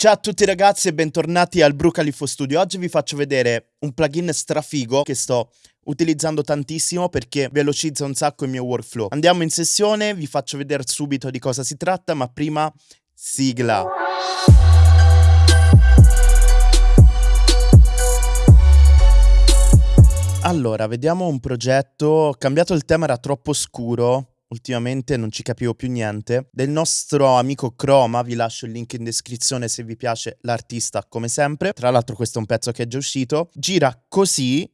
Ciao a tutti ragazzi e bentornati al Brucalifo Studio. Oggi vi faccio vedere un plugin strafigo che sto utilizzando tantissimo perché velocizza un sacco il mio workflow. Andiamo in sessione, vi faccio vedere subito di cosa si tratta, ma prima sigla. Allora, vediamo un progetto. Ho cambiato il tema, era troppo scuro ultimamente non ci capivo più niente, del nostro amico Chroma, vi lascio il link in descrizione se vi piace l'artista come sempre, tra l'altro questo è un pezzo che è già uscito, gira così.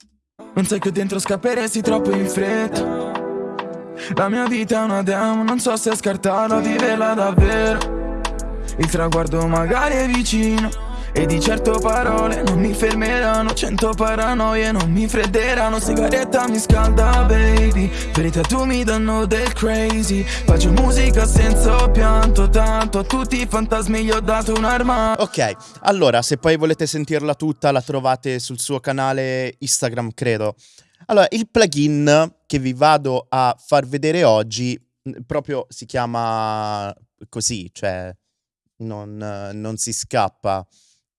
Non sai che dentro scapperesti troppo in fretta, la mia vita è una demo, non so se scartarla o viverla davvero, il traguardo magari è vicino e di certo parole non mi fermeranno Cento paranoie non mi fredderanno Sigaretta mi scalda baby. Verità tu mi danno del crazy. Faccio musica senza pianto Tanto a tutti i fantasmi gli ho dato un'arma Ok, allora se poi volete sentirla tutta La trovate sul suo canale Instagram credo. Allora, il plugin che vi vado a far vedere oggi Proprio si chiama così, cioè non, non si scappa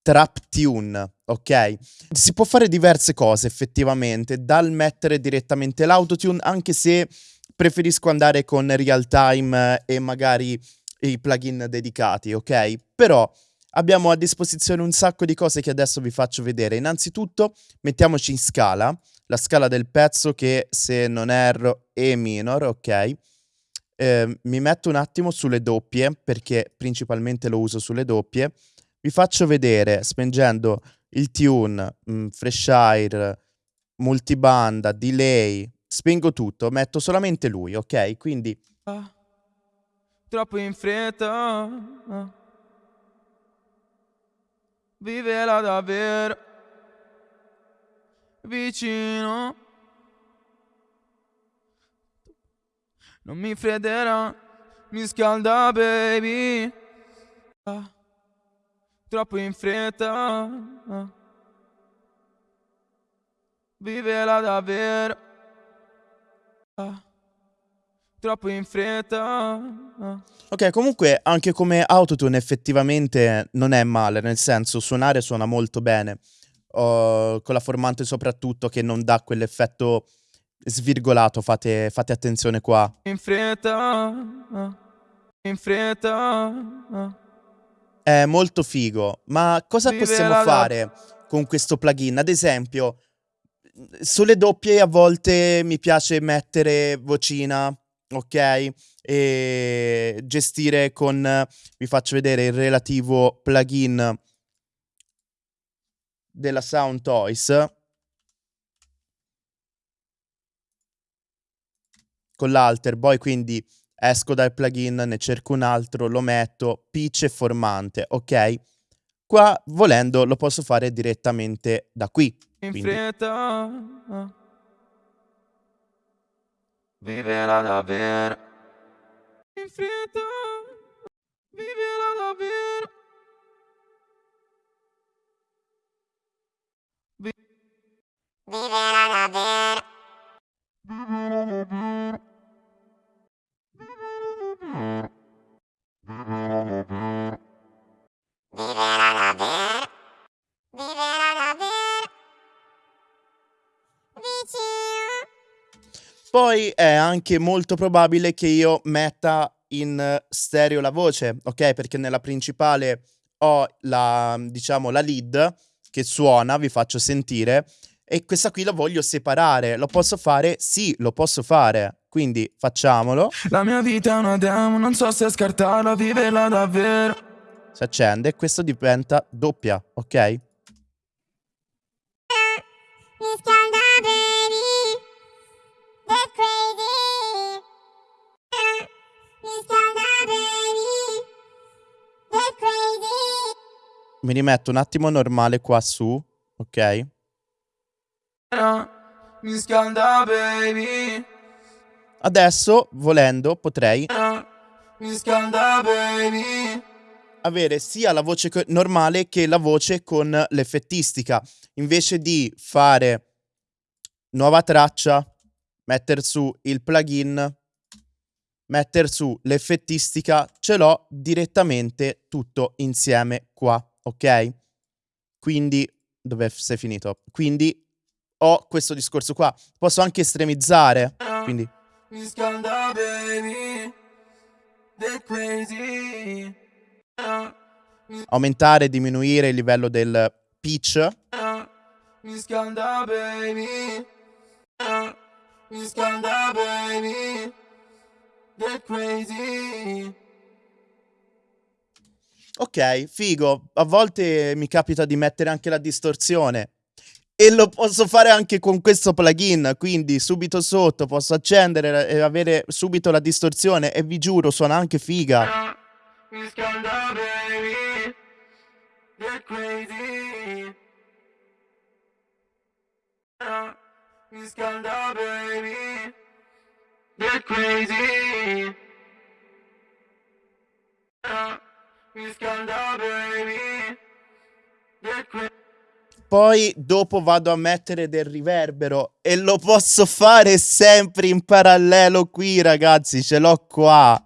trap tune, ok? Si può fare diverse cose effettivamente, dal mettere direttamente l'autotune, anche se preferisco andare con real time e magari i plugin dedicati, ok? Però abbiamo a disposizione un sacco di cose che adesso vi faccio vedere. Innanzitutto mettiamoci in scala, la scala del pezzo che se non erro è minor, ok? Eh, mi metto un attimo sulle doppie perché principalmente lo uso sulle doppie vi faccio vedere spengendo il tune, mh, mm, fresh air, multibanda, delay, spengo tutto, metto solamente lui, ok? Quindi... Ah, troppo in fretta, vivela davvero, vicino, non mi fredderà, mi scalda baby. Ah troppo in fretta. Vivela davvero. Troppo in fretta. Ok, comunque anche come autotune effettivamente non è male, nel senso suonare suona molto bene. Uh, con la formante soprattutto che non dà quell'effetto svirgolato, fate, fate attenzione qua. In fretta, in fretta. È molto figo, ma cosa possiamo fare con questo plugin? Ad esempio, sulle doppie a volte mi piace mettere vocina, ok? E gestire con, vi faccio vedere il relativo plugin della Sound Toys. Con l'alter boy, quindi esco dal plugin, ne cerco un altro, lo metto, pitch e formante, ok? Qua, volendo, lo posso fare direttamente da qui. In fretta, vivela davvero. In fretta, vivela davvero. Vi vivela davvero. Poi è anche molto probabile che io metta in stereo la voce, ok? Perché nella principale ho la, diciamo, la lead che suona, vi faccio sentire, e questa qui la voglio separare. Lo posso fare? Sì, lo posso fare. Quindi facciamolo. La mia vita è una demo, non so se scartarla, viverla davvero. Si accende e questo diventa doppia, ok? Mi rimetto un attimo normale qua su, ok? Mi Adesso, volendo, potrei Mi avere sia la voce normale che la voce con l'effettistica. Invece di fare nuova traccia, mettere su il plugin, mettere su l'effettistica, ce l'ho direttamente tutto insieme qua ok? Quindi, dove sei finito? Quindi ho questo discorso qua. Posso anche estremizzare, quindi... Mi scalda, baby, the crazy. Aumentare, diminuire il livello del pitch. Mi scalda, baby. Mi scalda, baby. The crazy. Ok, figo. A volte mi capita di mettere anche la distorsione. E lo posso fare anche con questo plugin, quindi subito sotto posso accendere e avere subito la distorsione e vi giuro suona anche figa. Poi dopo vado a mettere del riverbero e lo posso fare sempre in parallelo qui ragazzi, ce l'ho qua.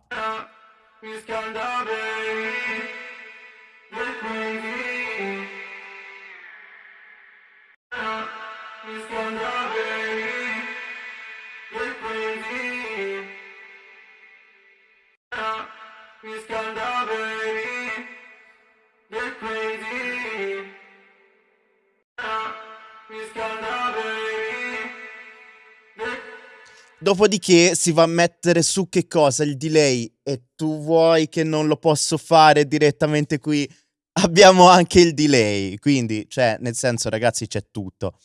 Dopodiché si va a mettere su che cosa? Il delay. E tu vuoi che non lo posso fare direttamente qui? Abbiamo anche il delay. Quindi, cioè, nel senso, ragazzi, c'è tutto.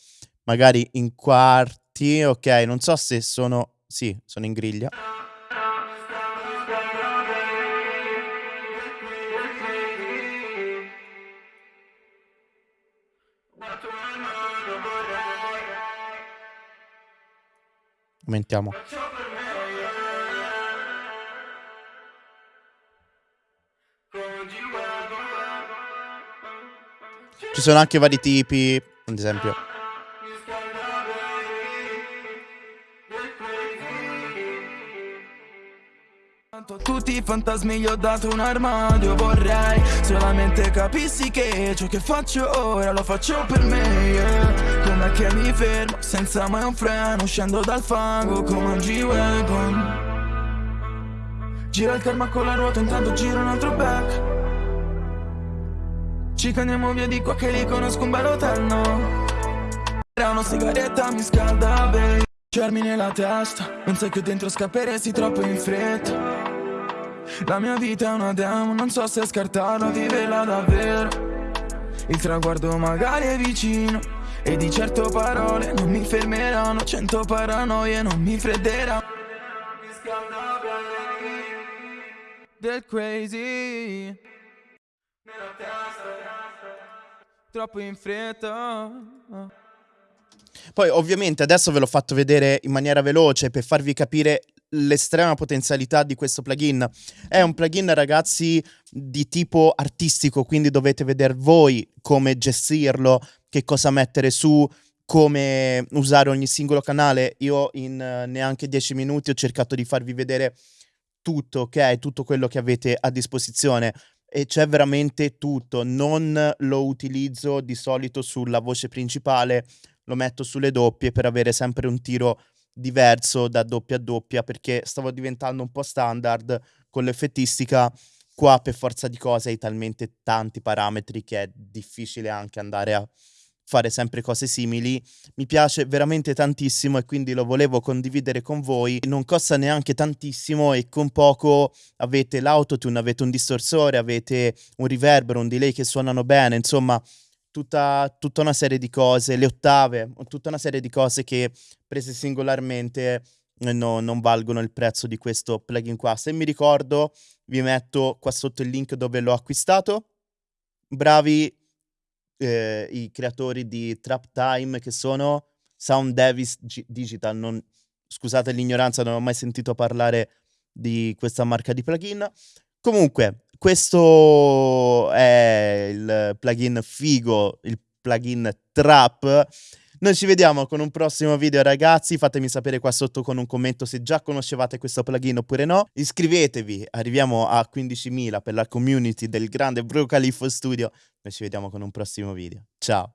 Magari in quarti, ok. Non so se sono... Sì, sono in griglia. Aumentiamo. Ci sono anche vari tipi, ad esempio. Tutti i fantasmi gli ho dato un armadio Vorrei solamente capissi che ciò che faccio ora lo faccio per me yeah. Com'è che mi fermo senza mai un freno Scendo dal fango come un G-Wagon. Gira il karma con la ruota intanto gira un altro back. Ci andiamo via di qua che li conosco un bel hotel no Era una sigaretta mi scalda baby Cermi nella testa Non sai che dentro scapperesti troppo in fretta la mia vita è una demo, non so se scartarla o viverla davvero. Il traguardo magari è vicino E di certo parole non mi fermeranno. Cento paranoie non mi fredderanno. Del crazy. Troppo in fretta. Poi ovviamente adesso ve l'ho fatto vedere in maniera veloce per farvi capire l'estrema potenzialità di questo plugin. È un plugin, ragazzi, di tipo artistico, quindi dovete vedere voi come gestirlo, che cosa mettere su, come usare ogni singolo canale. Io in uh, neanche 10 minuti ho cercato di farvi vedere tutto, ok? Tutto quello che avete a disposizione e c'è veramente tutto. Non lo utilizzo di solito sulla voce principale, lo metto sulle doppie per avere sempre un tiro diverso da doppia a doppia perché stavo diventando un po' standard con l'effettistica qua per forza di cose hai talmente tanti parametri che è difficile anche andare a fare sempre cose simili. Mi piace veramente tantissimo e quindi lo volevo condividere con voi. Non costa neanche tantissimo e con poco avete l'autotune, avete un distorsore, avete un riverbero, un delay che suonano bene, insomma tutta, tutta una serie di cose, le ottave, tutta una serie di cose che prese singolarmente no, non valgono il prezzo di questo plugin qua. Se mi ricordo, vi metto qua sotto il link dove l'ho acquistato. Bravi eh, i creatori di Trap Time che sono Sound Davis G- Digital. Non, scusate l'ignoranza, non ho mai sentito parlare di questa marca di plugin. Comunque, questo è il plugin figo, il plugin Trap. Noi ci vediamo con un prossimo video ragazzi, fatemi sapere qua sotto con un commento se già conoscevate questo plugin oppure no. Iscrivetevi, arriviamo a 15.000 per la community del grande Bro Califo Studio. Noi ci vediamo con un prossimo video. Ciao!